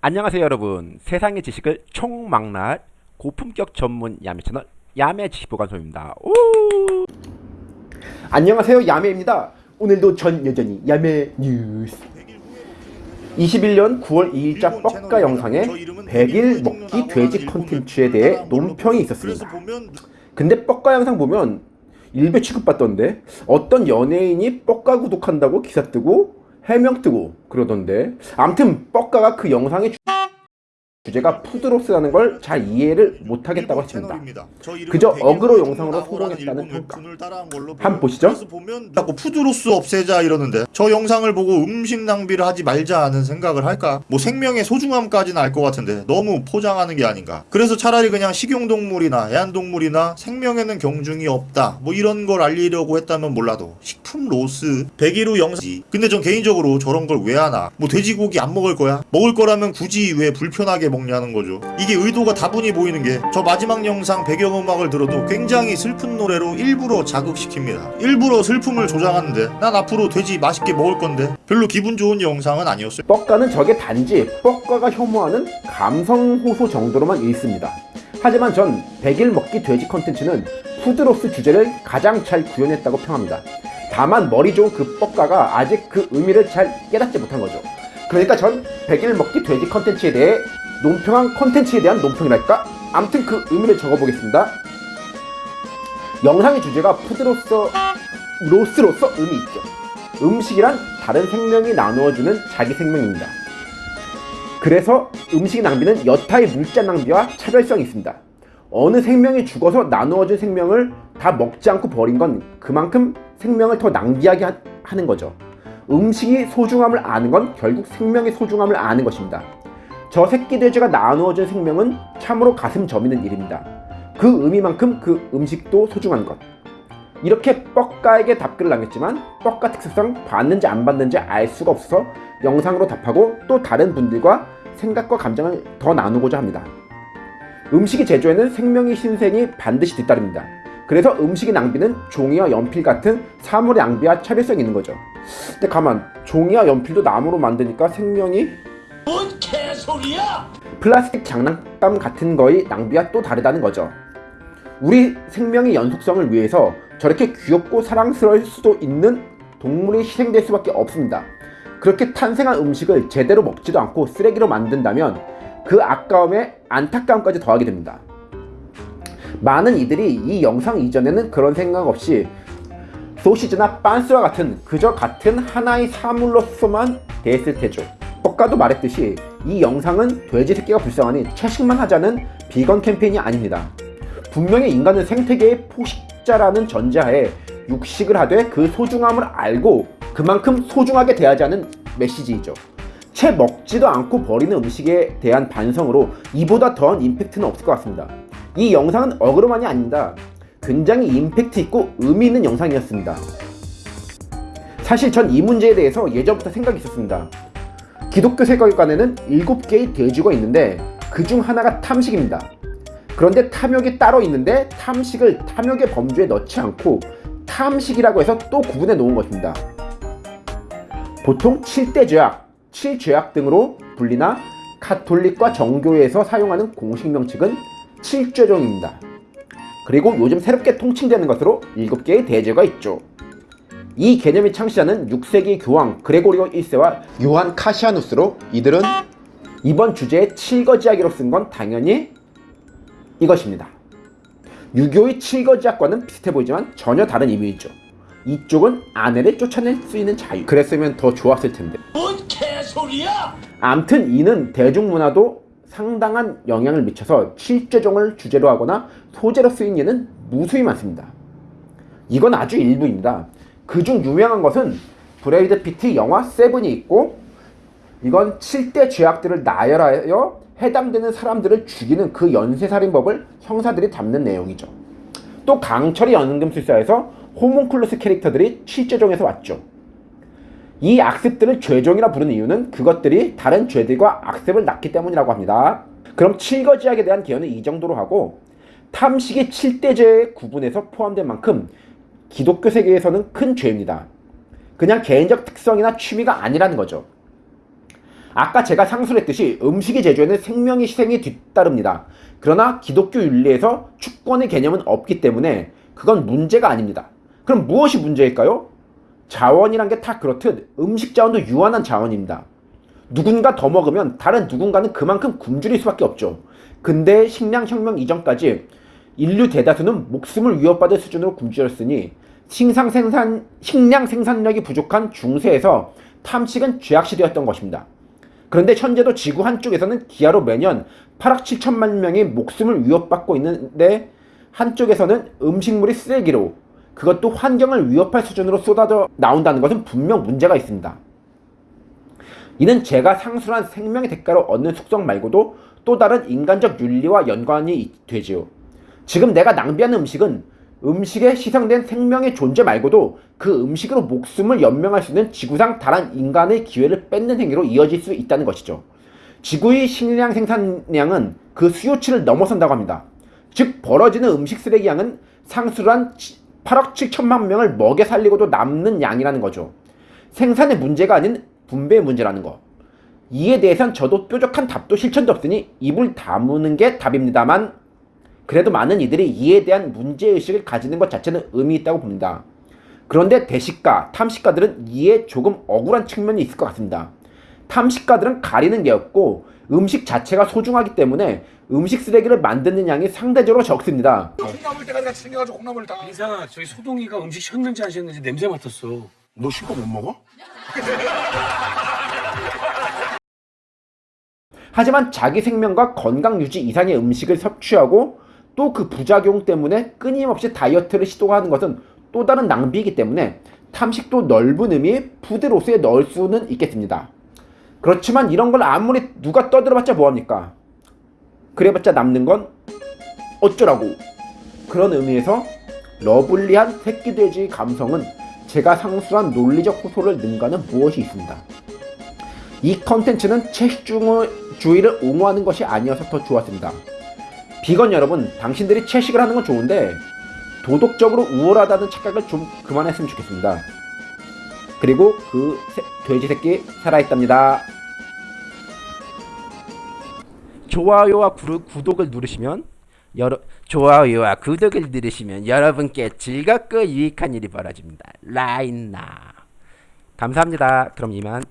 안녕하세요 여러분. 세상의 지식을 총망라할 고품격 전문 야매 채널 야매 지식보관소입니다. 오! 안녕하세요 야매입니다. 오늘도 전 여전히 야매 뉴스. 21년 9월 2일자 뻑가 영상에 100일 먹기 돼지 컨텐츠에 대해 논평이 있었습니다. 근데 뻑가 영상 보면 일배 취급받던데 어떤 연예인이 뻑가 구독한다고 기사 뜨고 해명 뜨고 그러던데. 암튼 뻑가가 그 영상의 주제가 food loss라는 걸 잘 이해를 못하겠다고 했습니다. 그저 어그로 영상으로 성공했다는 평가. 한번 보시죠. 보면 자꾸 food loss 없애자 이러는데 저 영상을 보고 음식 낭비를 하지 말자는 생각을 할까? 뭐 생명의 소중함까지는 알 것 같은데 너무 포장하는 게 아닌가? 그래서 차라리 그냥 식용동물이나 애완동물이나 생명에는 경중이 없다 뭐 이런 걸 알리려고 했다면 몰라도 식품 loss 100일 후 영상이 근데 전 개인적으로 저런 걸 왜 하나? 뭐 돼지고기 안 먹을 거야? 먹을 거라면 굳이 왜 불편하게 먹냐는 거죠. 이게 의도가 다분히 보이는 게 저 마지막 영상 배경음악을 들어도 굉장히 슬픈 노래로 일부러 자극시킵니다. 일부러 슬픔을 조장하는데 난 앞으로 돼지 맛있게 먹을 건데 별로 기분 좋은 영상은 아니었어요. 뻑가는 저게 단지 뻑가가 혐오하는 감성 호소 정도로만 있습니다. 하지만 전 100일 먹기 돼지 컨텐츠는 푸드로스 주제를 가장 잘 구현했다고 평합니다. 다만 머리 좋은 그 뻑가가 아직 그 의미를 잘 깨닫지 못한 거죠. 그러니까 전 100일 먹기 돼지 컨텐츠에 대해 논평한 컨텐츠에 대한 논평이랄까? 암튼 그 의미를 적어보겠습니다. 영상의 주제가 푸드로서 로스로서 의미 있죠. 음식이란 다른 생명이 나누어주는 자기 생명입니다. 그래서 음식 낭비는 여타의 물자 낭비와 차별성이 있습니다. 어느 생명이 죽어서 나누어준 생명을 다 먹지 않고 버린 건 그만큼 생명을 더 낭비하게 하, 하는 거죠. 음식이 소중함을 아는 건 결국 생명의 소중함을 아는 것입니다. 저 새끼 돼지가 나누어진 생명은 참으로 가슴 저미는 일입니다. 그 의미만큼 그 음식도 소중한 것. 이렇게 뻑가에게 답글을 남겼지만 뻑가 특수성 받는지 안 받는지 알 수가 없어서 영상으로 답하고 또 다른 분들과 생각과 감정을 더 나누고자 합니다. 음식의 제조에는 생명의 신생이 반드시 뒤따릅니다. 그래서 음식의 낭비는 종이와 연필 같은 사물의 낭비와 차별성이 있는 거죠. 근데 가만 종이와 연필도 나무로 만드니까 생명이 소리야! 플라스틱 장난감 같은 거의 낭비와 또 다르다는 거죠. 우리 생명의 연속성을 위해서 저렇게 귀엽고 사랑스러울 수도 있는 동물이 희생될 수밖에 없습니다. 그렇게 탄생한 음식을 제대로 먹지도 않고 쓰레기로 만든다면 그 아까움에 안타까움까지 더하게 됩니다. 많은 이들이 이 영상 이전에는 그런 생각 없이 소시지나 빤스와 같은 그저 같은 하나의 사물로서만 대했을 테죠. 아까도 말했듯이 이 영상은 돼지 새끼가 불쌍하니 채식만 하자는 비건 캠페인이 아닙니다. 분명히 인간은 생태계의 포식자라는 전제하에 육식을 하되 그 소중함을 알고 그만큼 소중하게 대하자는 메시지이죠. 채 먹지도 않고 버리는 음식에 대한 반성으로 이보다 더한 임팩트는 없을 것 같습니다. 이 영상은 어그로만이 아닙니다. 굉장히 임팩트 있고 의미 있는 영상이었습니다. 사실 전 이 문제에 대해서 예전부터 생각이 있었습니다. 기독교 세계관에는 7개의 돼지가 있는데 그 중 하나가 탐식입니다. 그런데 탐욕이 따로 있는데 탐식을 탐욕의 범주에 넣지 않고 탐식이라고 해서 또 구분해 놓은 것입니다. 보통 7대 죄악, 7죄악 등으로 불리나 카톨릭과 정교회에서 사용하는 공식 명칭은 7죄종입니다. 그리고 요즘 새롭게 통칭되는 것으로 7개의 대죄가 있죠. 이 개념의 창시자는 6세기 교황 그레고리오 1세와 요한 카시아누스로 이들은 이번 주제에 칠거지하기로 쓴 건 당연히 이것입니다. 유교의 칠거지학과는 비슷해 보이지만 전혀 다른 의미이죠. 이쪽은 아내를 쫓아낼 수 있는 자유. 그랬으면 더 좋았을 텐데. 뭔 개소리야! 암튼 이는 대중문화도 상당한 영향을 미쳐서 칠죄종을 주제로 하거나 소재로 쓰인 예는 무수히 많습니다. 이건 아주 일부입니다. 그중 유명한 것은 브래드 피트 영화 세븐이 있고 이건 7대 죄악들을 나열하여 해당되는 사람들을 죽이는 그 연쇄살인범을 형사들이 잡는 내용이죠. 또 강철의 연금술사에서 호문클루스 캐릭터들이 7죄종에서 왔죠. 이 악습들을 죄종이라 부르는 이유는 그것들이 다른 죄들과 악습을 낳기 때문이라고 합니다. 그럼 칠거지약에 대한 개요는 이 정도로 하고 탐식이 7대죄에 구분해서 포함된 만큼 기독교 세계에서는 큰 죄입니다. 그냥 개인적 특성이나 취미가 아니라는 거죠. 아까 제가 상술했듯이 음식의 제조에는 생명의 희생이 뒤따릅니다. 그러나 기독교 윤리에서 축권의 개념은 없기 때문에 그건 문제가 아닙니다. 그럼 무엇이 문제일까요? 자원이란 게 다 그렇듯 음식 자원도 유한한 자원입니다. 누군가 더 먹으면 다른 누군가는 그만큼 굶주릴 수밖에 없죠. 근데 식량혁명 이전까지 인류 대다수는 목숨을 위협받을 수준으로 굶주렸으니 식량 생산, 식량 생산력이 부족한 중세에서 탐식은 죄악시되었던 것입니다. 그런데 현재도 지구 한쪽에서는 기아로 매년 8억 7천만 명이 목숨을 위협받고 있는데 한쪽에서는 음식물이 쓰레기로 그것도 환경을 위협할 수준으로 쏟아져 나온다는 것은 분명 문제가 있습니다. 이는 제가 상술한 생명의 대가로 얻는 숙성 말고도 또 다른 인간적 윤리와 연관이 되지요. 지금 내가 낭비하는 음식은 음식에 희생된 생명의 존재 말고도 그 음식으로 목숨을 연명할 수 있는 지구상 다른 인간의 기회를 뺏는 행위로 이어질 수 있다는 것이죠. 지구의 식량 생산량은 그 수요치를 넘어선다고 합니다. 즉 벌어지는 음식 쓰레기 양은 상술한 8억 7천만 명을 먹여 살리고도 남는 양이라는 거죠. 생산의 문제가 아닌 분배의 문제라는 거. 이에 대해선 저도 뾰족한 답도 실천도 없으니 입을 다무는 게 답입니다만 그래도 많은 이들이 이에 대한 문제의식을 가지는 것 자체는 의미 있다고 봅니다. 그런데 대식가, 탐식가들은 이에 조금 억울한 측면이 있을 것 같습니다. 탐식가들은 가리는 게 없고 음식 자체가 소중하기 때문에 음식 쓰레기를 만드는 양이 상대적으로 적습니다. 콩나물 대가리 같이 생겨가지고 콩나물 다. 이상아 저기 소동이가 음식 식는지 안 식는지 냄새 맡았어 너 식거 못 먹어? 하지만 자기 생명과 건강 유지 이상의 음식을 섭취하고 또 그 부작용 때문에 끊임없이 다이어트를 시도하는 것은 또 다른 낭비이기 때문에 탐식도 넓은 의미의 푸드로스에 넣을 수는 있겠습니다. 그렇지만 이런 걸 아무리 누가 떠들어봤자 뭐합니까? 그래봤자 남는 건 어쩌라고 그런 의미에서 러블리한 새끼돼지 감성은 제가 상수한 논리적 호소를 능가하는 무엇이 있습니다. 이 컨텐츠는 채식주의를 옹호하는 것이 아니어서 더 좋았습니다. 비건 여러분, 당신들이 채식을 하는 건 좋은데 도덕적으로 우월하다는 착각을 좀 그만했으면 좋겠습니다. 그리고 그 새- 돼지 새끼 살아있답니다. 좋아요와 구르- 구독을 누르시면 여러 좋아요와 구독을 누르시면 여러분께 즐겁고 유익한 일이 벌어집니다. 라인나 감사합니다. 그럼 이만.